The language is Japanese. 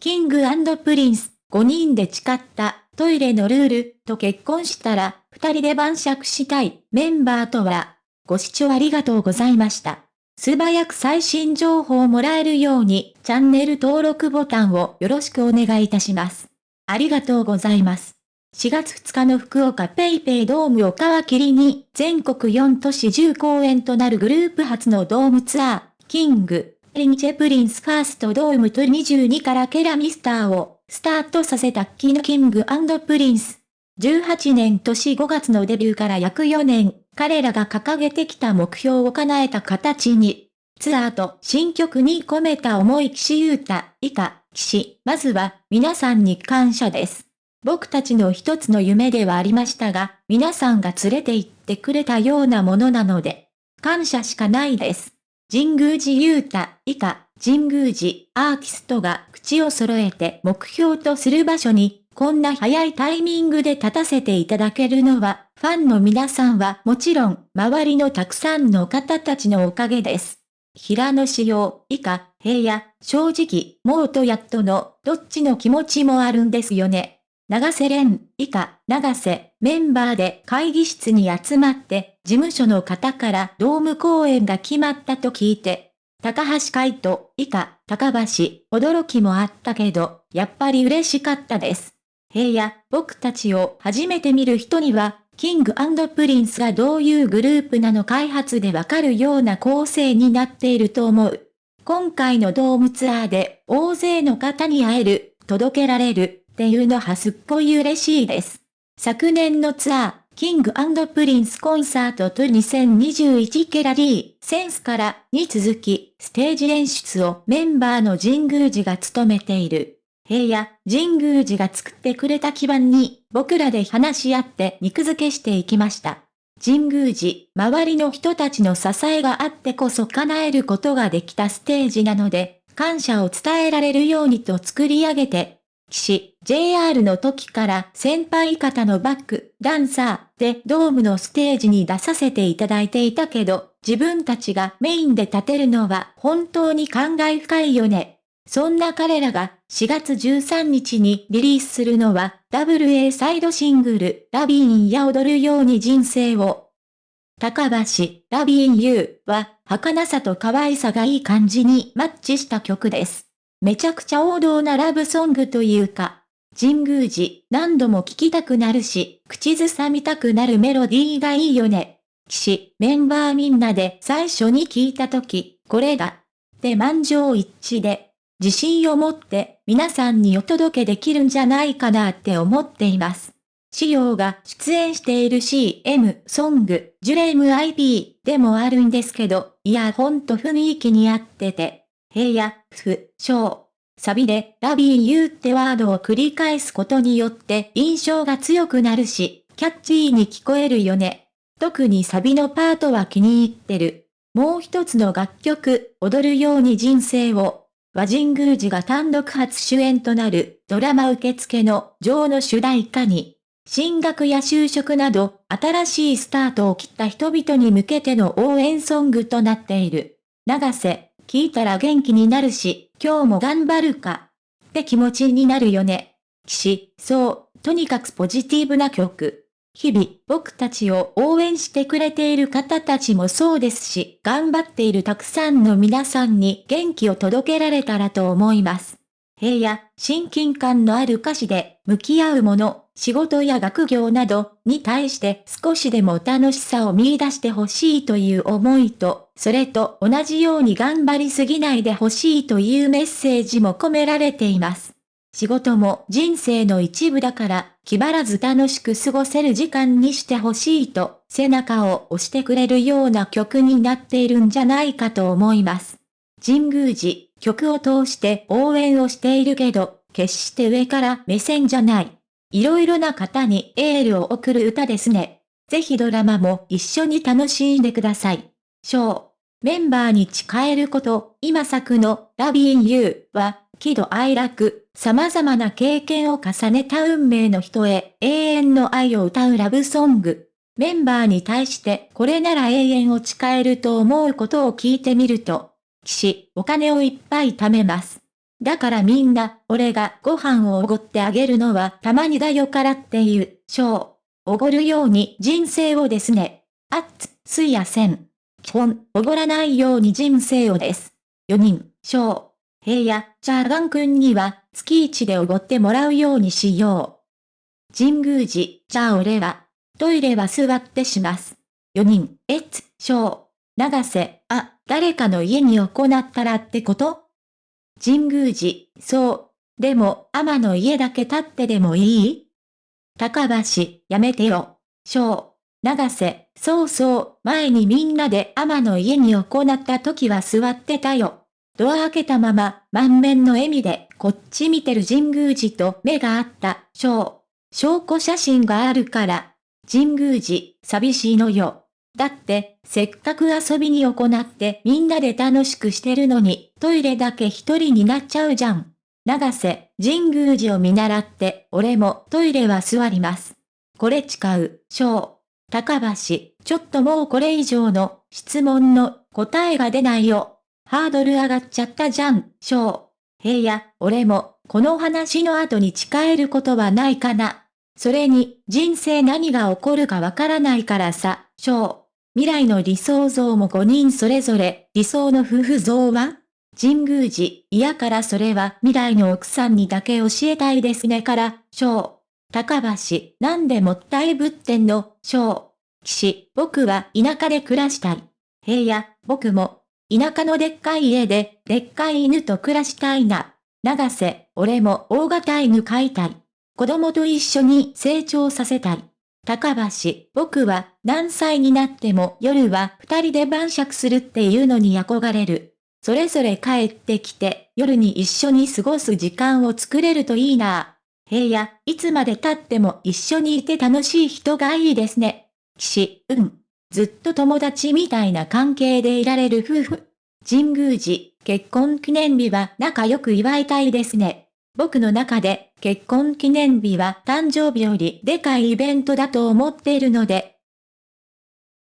キングプリンス、5人で誓ったトイレのルールと結婚したら2人で晩酌したいメンバーとは、ご視聴ありがとうございました。素早く最新情報をもらえるようにチャンネル登録ボタンをよろしくお願いいたします。ありがとうございます。4月2日の福岡ペイペイドームを皮切りに全国4都市10公演となるグループ初のドームツアー、キング、リンチェプリンスファーストドームと22からケラミスターをスタートさせたキのキングプリンス。18年年5月のデビューから約4年、彼らが掲げてきた目標を叶えた形に、ツアーと新曲に込めた思い岸優太、以下、岸、まずは皆さんに感謝です。僕たちの一つの夢ではありましたが、皆さんが連れて行ってくれたようなものなので、感謝しかないです。神宮寺優太、以下、神宮寺アーティストが口を揃えて目標とする場所に、こんな早いタイミングで立たせていただけるのは、ファンの皆さんはもちろん、周りのたくさんの方たちのおかげです。平野仕様、以下、平野、正直、もうとやっとの、どっちの気持ちもあるんですよね。長瀬廉、以下、長瀬、メンバーで会議室に集まって、事務所の方からドーム公演が決まったと聞いて、高橋海人、以下、高橋、驚きもあったけど、やっぱり嬉しかったです。平野、僕たちを初めて見る人には、キングプリンスがどういうグループなの開発でわかるような構成になっていると思う。今回のドームツアーで大勢の方に会える、届けられるっていうのはすっごい嬉しいです。昨年のツアー、キングプリンスコンサートと2021ケラリー、センスからに続き、ステージ演出をメンバーの神宮寺が務めている。平野、神宮寺が作ってくれた基盤に、僕らで話し合って肉付けしていきました。神宮寺、周りの人たちの支えがあってこそ叶えることができたステージなので、感謝を伝えられるようにと作り上げて、岸、JR の時から先輩方のバック、ダンサーでドームのステージに出させていただいていたけど、自分たちがメインで立てるのは本当に感慨深いよね。そんな彼らが4月13日にリリースするのは WA サイドシングルラビーンや踊るように人生を。高橋、ラビーン U は儚さと可愛さがいい感じにマッチした曲です。めちゃくちゃ王道なラブソングというか、神宮寺何度も聴きたくなるし、口ずさみたくなるメロディーがいいよね。騎士、メンバーみんなで最初に聞いたとき、これだ。で満場一致で、自信を持って皆さんにお届けできるんじゃないかなって思っています。仕様が出演している CM ソング、ジュレーム IP でもあるんですけど、いやほんと雰囲気に合ってて、平野、不、小、サビでラビーユーってワードを繰り返すことによって印象が強くなるし、キャッチーに聞こえるよね。特にサビのパートは気に入ってる。もう一つの楽曲、踊るように人生を和神宮寺が単独初主演となるドラマ受付の女王の主題歌に、進学や就職など新しいスタートを切った人々に向けての応援ソングとなっている。長瀬、聞いたら元気になるし、今日も頑張るか。って気持ちになるよね。騎士、そう、とにかくポジティブな曲。日々、僕たちを応援してくれている方たちもそうですし、頑張っているたくさんの皆さんに元気を届けられたらと思います。平野、親近感のある歌詞で、向き合うもの、仕事や学業などに対して少しでも楽しさを見出してほしいという思いと、それと同じように頑張りすぎないでほしいというメッセージも込められています。仕事も人生の一部だから、気張らず楽しく過ごせる時間にしてほしいと、背中を押してくれるような曲になっているんじゃないかと思います。神宮寺、曲を通して応援をしているけど、決して上から目線じゃない。いろいろな方にエールを送る歌ですね。ぜひドラマも一緒に楽しんでください。ショー。メンバーに誓えること、今作のラビンユーは喜怒哀楽、様々な経験を重ねた運命の人へ永遠の愛を歌うラブソング。メンバーに対してこれなら永遠を誓えると思うことを聞いてみると、騎士、お金をいっぱい貯めます。だからみんな、俺がご飯をおごってあげるのはたまにだよからっていう、しょう。おごるように人生をですね。あっつ、すいやせん。基本、おごらないように人生をです。4人、しょう。平や、チャーガン君には、月一でおごってもらうようにしよう。神宮寺、じゃあ俺は、トイレは座ってします。4人、えっつ、しょう。長瀬、あ、誰かの家に行ったらってこと？神宮寺、そう。でも、天の家だけ立ってでもいい？高橋、やめてよ。小、長瀬、そうそう、前にみんなで天の家に行った時は座ってたよ。ドア開けたまま、満面の笑みで、こっち見てる神宮寺と目があった、小。証拠写真があるから。神宮寺、寂しいのよ。だって、せっかく遊びに行ってみんなで楽しくしてるのに、トイレだけ一人になっちゃうじゃん。長瀬、神宮寺を見習って、俺もトイレは座ります。これ誓う、小。高橋、ちょっともうこれ以上の質問の答えが出ないよ。ハードル上がっちゃったじゃん、小。平野、俺も、この話の後に誓えることはないかな。それに、人生何が起こるかわからないからさ、小。未来の理想像も5人それぞれ、理想の夫婦像は？神宮寺、嫌からそれは未来の奥さんにだけ教えたいですねから、小。高橋、なんでもったいぶってんの、小。岸、僕は田舎で暮らしたい。平野、僕も、田舎のでっかい家で、でっかい犬と暮らしたいな。長瀬、俺も大型犬飼いたい。子供と一緒に成長させたい。高橋、僕は何歳になっても夜は二人で晩酌するっていうのに憧れる。それぞれ帰ってきて夜に一緒に過ごす時間を作れるといいな。平野、いつまで経っても一緒にいて楽しい人がいいですね。岸、うん。ずっと友達みたいな関係でいられる夫婦。神宮寺、結婚記念日は仲良く祝いたいですね。僕の中で結婚記念日は誕生日よりでかいイベントだと思っているので、